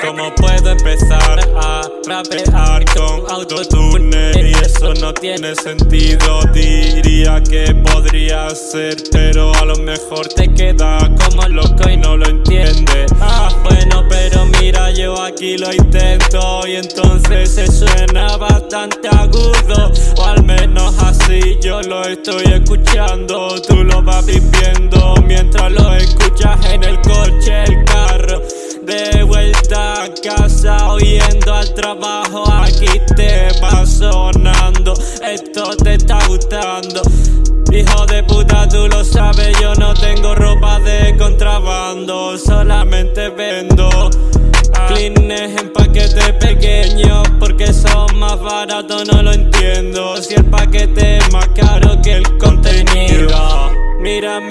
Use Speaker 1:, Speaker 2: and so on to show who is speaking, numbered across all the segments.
Speaker 1: ¿Cómo puedo empezar a rapear con autotune? No tiene sentido. Diría que podría ser Pero a lo mejor te queda como loco y no lo entiendes Ah, bueno, pero mira, yo aquí lo intento Y entonces se suena bastante agudo. O al menos así yo lo estoy escuchando. Tú lo vas viviendo mientras lo escuchas en el coche, el carro. De vuelta a casa oyendo al trabajo Aquí te va Hijo de puta tú lo sabes, yo no tengo ropa de contrabando Solamente vendo Clines en paquete pequeños porque son más baratos, no lo entiendo. Si el paquete es más caro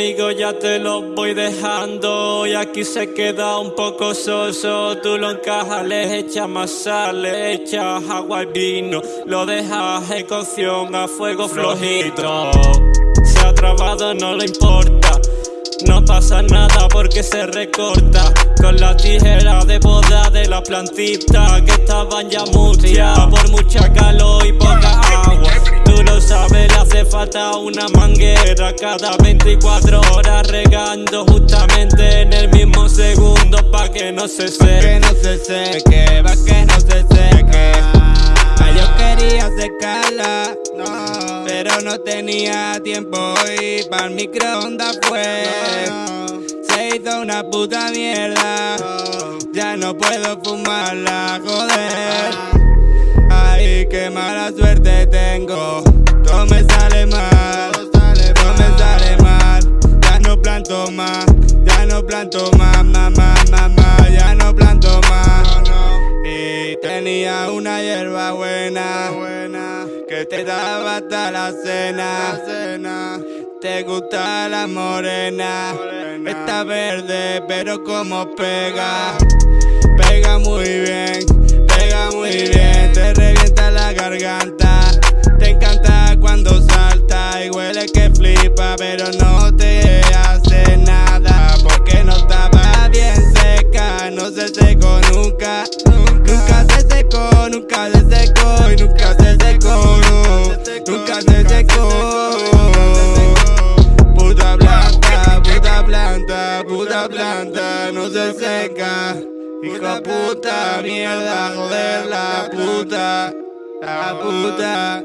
Speaker 1: Amigo ya te lo voy dejando. Y aquí se queda un poco soso. Tú lo encajas, le echas más sal, le echas agua y vino. Lo dejas en cocción a fuego flojito. Se ha trabado no le importa. No pasa nada porque se recorta. Con la tijera de boda de la plantita Que estaban ya mustias por mucha calor y poca agua lo sabes, le hace falta una manguera. Cada 24 horas regando justamente en el mismo segundo Pa' que no se seque
Speaker 2: Que no se seque, pa' que no se seque. Yo quería secarla Pero no tenía tiempo y para el microondas fue. Se hizo una puta mierda Ya no puedo fumarla, joder Ay, qué mala suerte tengo. Todo me sale mal. Todo me sale mal. Ya no planto más. Ya no planto más, mamá, mamá Ya no planto más. Y tenía una hierba buena, que te daba hasta la cena. Te gusta la morena, está verde, pero como pega, pega Hijo puta, mierda, joder la puta, la puta.